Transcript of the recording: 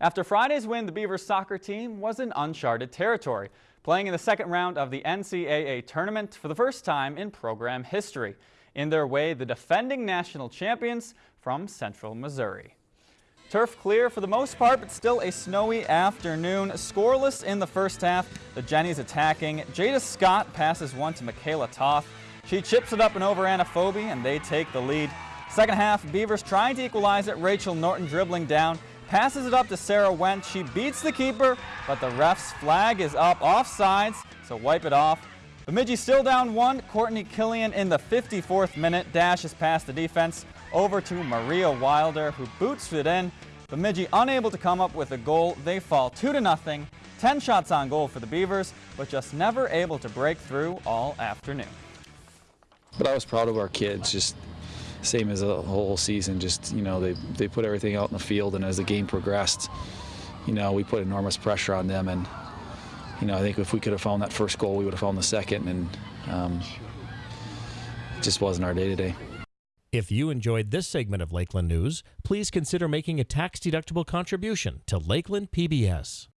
After Friday's win, the Beavers soccer team was in uncharted territory, playing in the second round of the NCAA tournament for the first time in program history. In their way, the defending national champions from Central Missouri. Turf clear for the most part, but still a snowy afternoon. Scoreless in the first half. The Jennies attacking. Jada Scott passes one to Michaela Toth. She chips it up and over Anna Phoebe, and they take the lead. Second half, Beavers trying to equalize it. Rachel Norton dribbling down passes it up to Sarah Wendt. She beats the keeper, but the ref's flag is up offsides, so wipe it off. Bemidji still down one. Courtney Killian in the 54th minute dashes past the defense over to Maria Wilder, who boots it in. Bemidji unable to come up with a goal. They fall 2 to nothing. 10 shots on goal for the Beavers, but just never able to break through all afternoon. But I was proud of our kids, just same as the whole season. Just you know, they they put everything out in the field, and as the game progressed, you know, we put enormous pressure on them, and you know, I think if we could have found that first goal, we would have found the second, and um, it just wasn't our day today. If you enjoyed this segment of Lakeland News, please consider making a tax-deductible contribution to Lakeland PBS.